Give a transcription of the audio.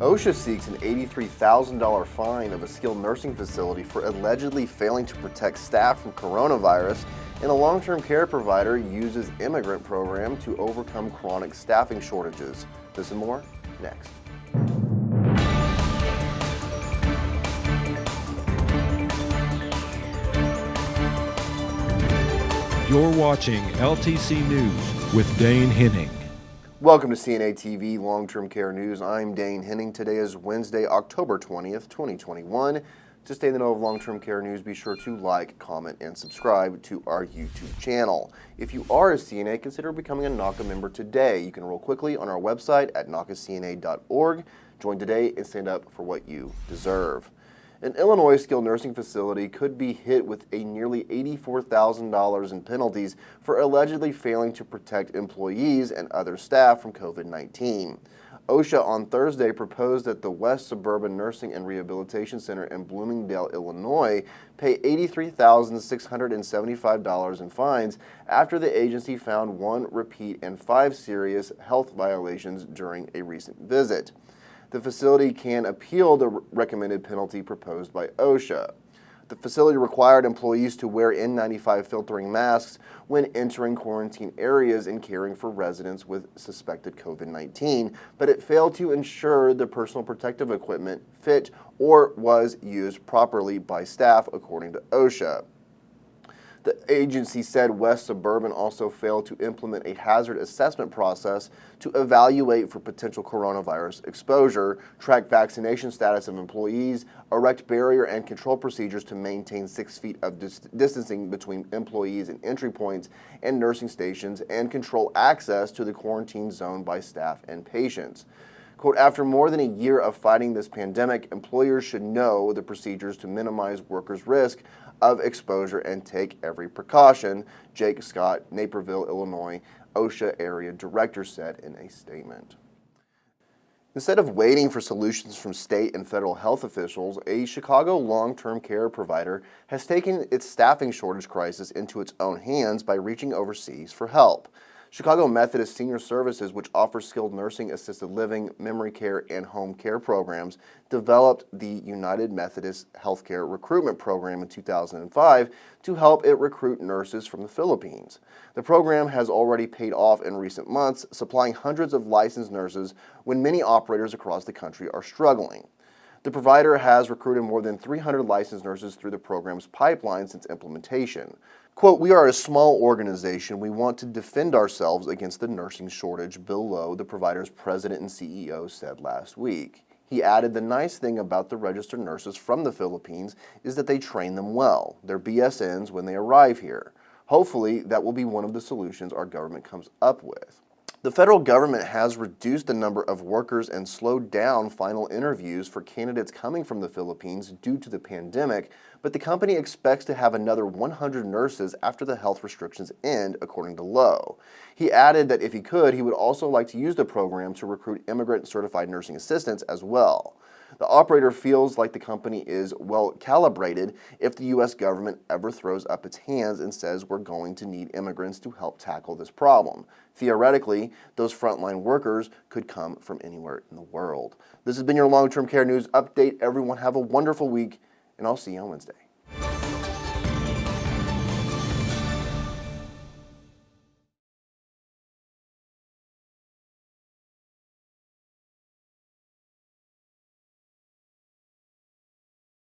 OSHA seeks an $83,000 fine of a skilled nursing facility for allegedly failing to protect staff from coronavirus, and a long-term care provider uses immigrant program to overcome chronic staffing shortages. This and more, next. You're watching LTC News with Dane Henning. Welcome to CNA TV Long-Term Care News. I'm Dane Henning. Today is Wednesday, October 20th, 2021. To stay in the know of long-term care news, be sure to like, comment, and subscribe to our YouTube channel. If you are a CNA, consider becoming a NAHCA member today. You can enroll quickly on our website at nahcacna.org. Join today and stand up for what you deserve. An Illinois skilled nursing facility could be hit with a nearly $84,000 in penalties for allegedly failing to protect employees and other staff from COVID-19. OSHA on Thursday proposed that the West Suburban Nursing and Rehabilitation Center in Bloomingdale, Illinois pay $83,675 in fines after the agency found one repeat and five serious health violations during a recent visit the facility can appeal the recommended penalty proposed by OSHA. The facility required employees to wear N95 filtering masks when entering quarantine areas and caring for residents with suspected COVID-19, but it failed to ensure the personal protective equipment fit or was used properly by staff, according to OSHA. The agency said West Suburban also failed to implement a hazard assessment process to evaluate for potential coronavirus exposure, track vaccination status of employees, erect barrier and control procedures to maintain six feet of dis distancing between employees and entry points and nursing stations, and control access to the quarantine zone by staff and patients. Quote, after more than a year of fighting this pandemic, employers should know the procedures to minimize workers' risk of exposure and take every precaution, Jake Scott, Naperville, Illinois, OSHA area director said in a statement. Instead of waiting for solutions from state and federal health officials, a Chicago long-term care provider has taken its staffing shortage crisis into its own hands by reaching overseas for help. Chicago Methodist Senior Services, which offers skilled nursing, assisted living, memory care, and home care programs, developed the United Methodist Healthcare Recruitment Program in 2005 to help it recruit nurses from the Philippines. The program has already paid off in recent months, supplying hundreds of licensed nurses when many operators across the country are struggling. The provider has recruited more than 300 licensed nurses through the program's pipeline since implementation. Quote, we are a small organization. We want to defend ourselves against the nursing shortage, Bill Lowe, the provider's president and CEO, said last week. He added the nice thing about the registered nurses from the Philippines is that they train them well. They're BSNs when they arrive here. Hopefully, that will be one of the solutions our government comes up with. The federal government has reduced the number of workers and slowed down final interviews for candidates coming from the Philippines due to the pandemic, but the company expects to have another 100 nurses after the health restrictions end, according to Lowe. He added that if he could, he would also like to use the program to recruit immigrant certified nursing assistants as well. The operator feels like the company is well calibrated if the U.S. government ever throws up its hands and says we're going to need immigrants to help tackle this problem. Theoretically, those frontline workers could come from anywhere in the world. This has been your long-term care news update. Everyone have a wonderful week, and I'll see you on Wednesday.